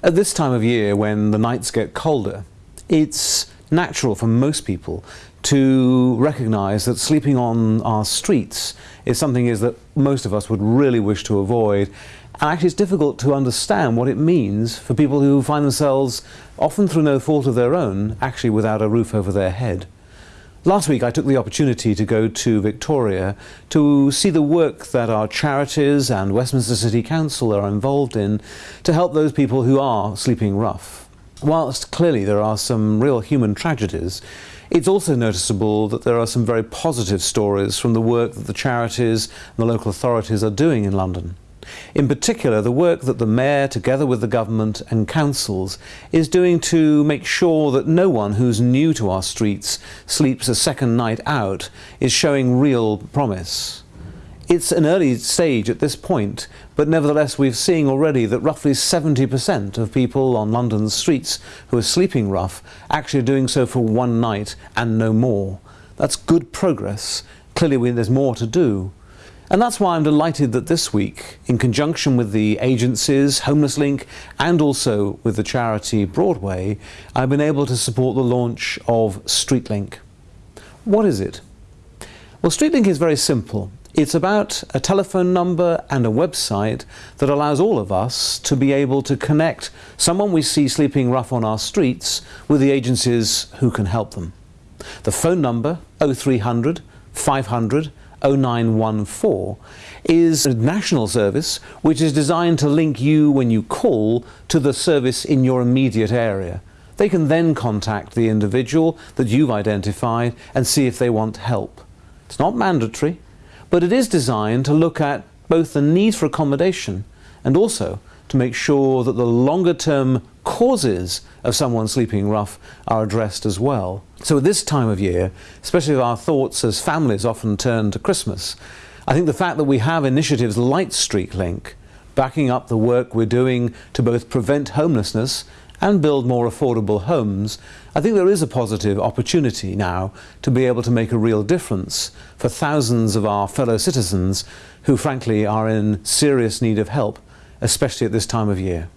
At this time of year when the nights get colder, it's natural for most people to recognise that sleeping on our streets is something is that most of us would really wish to avoid. And actually it's difficult to understand what it means for people who find themselves, often through no fault of their own, actually without a roof over their head. Last week I took the opportunity to go to Victoria to see the work that our charities and Westminster City Council are involved in to help those people who are sleeping rough. Whilst clearly there are some real human tragedies, it's also noticeable that there are some very positive stories from the work that the charities and the local authorities are doing in London. In particular, the work that the Mayor, together with the government and councils, is doing to make sure that no one who's new to our streets sleeps a second night out is showing real promise. It's an early stage at this point, but nevertheless we're seeing already that roughly 70% of people on London's streets who are sleeping rough actually are doing so for one night and no more. That's good progress. Clearly there's more to do. And that's why I'm delighted that this week, in conjunction with the agencies, Homeless Link, and also with the charity Broadway, I've been able to support the launch of StreetLink. What is it? Well, StreetLink is very simple. It's about a telephone number and a website that allows all of us to be able to connect someone we see sleeping rough on our streets with the agencies who can help them. The phone number 0300 500 0914 is a national service which is designed to link you when you call to the service in your immediate area. They can then contact the individual that you've identified and see if they want help. It's not mandatory, but it is designed to look at both the need for accommodation and also to make sure that the longer term causes of someone sleeping rough are addressed as well. So at this time of year, especially our thoughts as families often turn to Christmas, I think the fact that we have initiatives like StreetLink backing up the work we're doing to both prevent homelessness and build more affordable homes, I think there is a positive opportunity now to be able to make a real difference for thousands of our fellow citizens who frankly are in serious need of help, especially at this time of year.